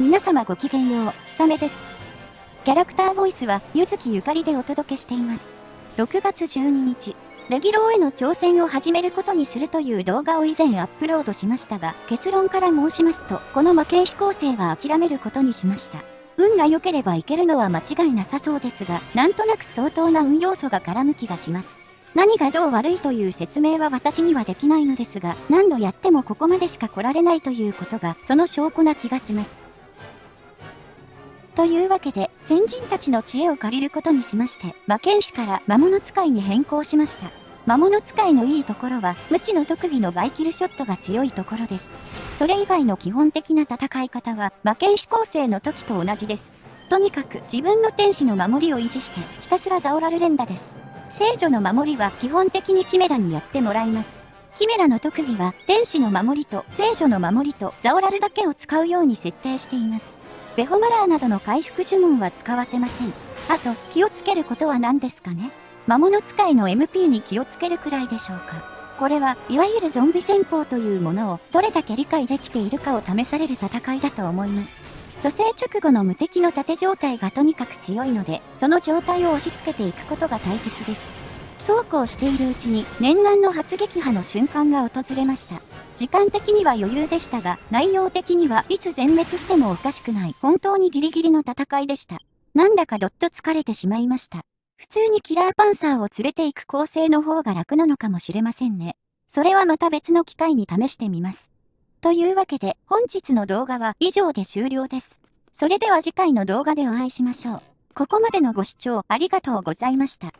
皆様ごきげんよう、ひさめです。キャラクターボイスは、ゆずきゆかりでお届けしています。6月12日、レギローへの挑戦を始めることにするという動画を以前アップロードしましたが、結論から申しますと、この魔剣士構成は諦めることにしました。運が良ければいけるのは間違いなさそうですが、なんとなく相当な運要素が絡む気がします。何がどう悪いという説明は私にはできないのですが、何度やってもここまでしか来られないということが、その証拠な気がします。というわけで、先人たちの知恵を借りることにしまして、魔剣士から魔物使いに変更しました。魔物使いのいいところは、無知の特技のバイキルショットが強いところです。それ以外の基本的な戦い方は、魔剣士構成の時と同じです。とにかく自分の天使の守りを維持して、ひたすらザオラル連打です。聖女の守りは基本的にキメラにやってもらいます。キメラの特技は、天使の守りと聖女の守りとザオラルだけを使うように設定しています。ベホマラーなどの回復呪文は使わせません。あと、気をつけることは何ですかね？魔物使いの MP に気をつけるくらいでしょうか？これは、いわゆるゾンビ戦法というものを、どれだけ理解できているかを試される戦いだと思います。蘇生直後の無敵の盾状態がとにかく強いので、その状態を押し付けていくことが大切です。そうこうしているうちに、念願の発撃波の瞬間が訪れました。時間的には余裕でしたが、内容的にはいつ全滅してもおかしくない本当にギリギリの戦いでした。なんだかどっと疲れてしまいました。普通にキラーパンサーを連れて行く構成の方が楽なのかもしれませんね。それはまた別の機会に試してみます。というわけで本日の動画は以上で終了です。それでは次回の動画でお会いしましょう。ここまでのご視聴ありがとうございました。